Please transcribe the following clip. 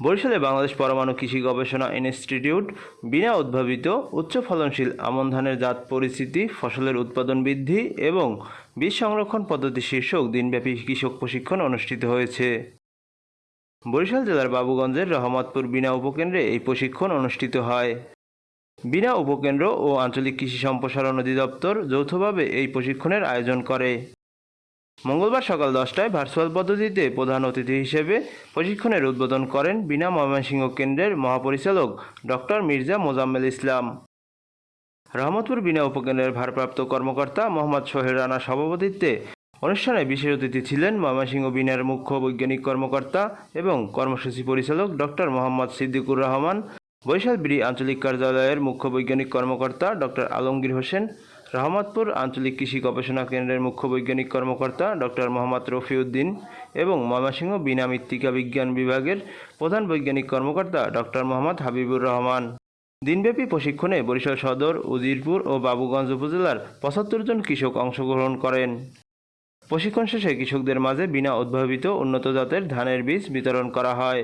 বরিশালে বাংলাদেশ পরমাণু কৃষি গবেষণা ইনস্টিটিউট, বিনা উদ্ভাবিত উচ্চ ফলনশীল আমন ধানের জাত পরিস্থিতি, ফসলের উৎপাদন বৃদ্ধি এবং বীজ সংরক্ষণ পদ্ধতি শীর্ষক দিনব্যাপী কৃষক প্রশিক্ষণ অনুষ্ঠিত হয়েছে। বরিশাল জেলার বাবুগঞ্জের রহমতপুর বিনা উপকেন্দ্রে এই প্রশিক্ষণ অনুষ্ঠিত হয়। বিনা উপকেন্দ্র ও আঞ্চলিক কৃষি সম্প্রসারণ অধিদপ্তর যৌথভাবে এই প্রশিক্ষণের আয়োজন করে। মঙ্গলবার সকাল দশটায় ভার্চুয়াল পদ্ধতিতে প্রধান অতিথি হিসেবে প্রশিক্ষণের উদ্বোধন করেন বিনা ময়মনসিংহ কেন্দ্রের মহাপরিচালক ডক্টর মির্জা মোজাম্মেল ইসলাম। রহমতপুর বিনা উপকেন্দ্রের ভারপ্রাপ্ত কর্মকর্তা মোহাম্মদ সোহেল রানার সভাপতিত্বে অনুষ্ঠানে বিশেষ অতিথি ছিলেন ময়মনসিংহ বিনার মুখ্য বৈজ্ঞানিক কর্মকর্তা এবং কর্মসূচি পরিচালক ডক্টর মোহাম্মদ সিদ্দিকুর রহমান, বরিশাল বিডি আঞ্চলিক কার্যালয়ের মুখ্য বৈজ্ঞানিক কর্মকর্তা ডক্টর আলমগীর হোসেন রহমতপুর আঞ্চলিক কৃষি গবেষণা কেন্দ্রের মুখ্য বৈজ্ঞানিক কর্মকর্তা ডক্টর মোহাম্মদ রফিউদ্দিন এবং ময়মনসিংহ বিনা মৃত্তিকা বিজ্ঞান বিভাগের প্রধান বৈজ্ঞানিক কর্মকর্তা ডক্টর মোহাম্মদ হাবিবুর রহমান। দিনব্যাপী প্রশিক্ষণে বরিশাল সদর, উজিরপুর ও বাবুগঞ্জ উপজেলার পঁচাত্তর জন কৃষক অংশগ্রহণ করেন। প্রশিক্ষণ শেষে কৃষকদের মাঝে বিনা উদ্ভাবিত উন্নত জাতের ধানের বীজ বিতরণ করা হয়।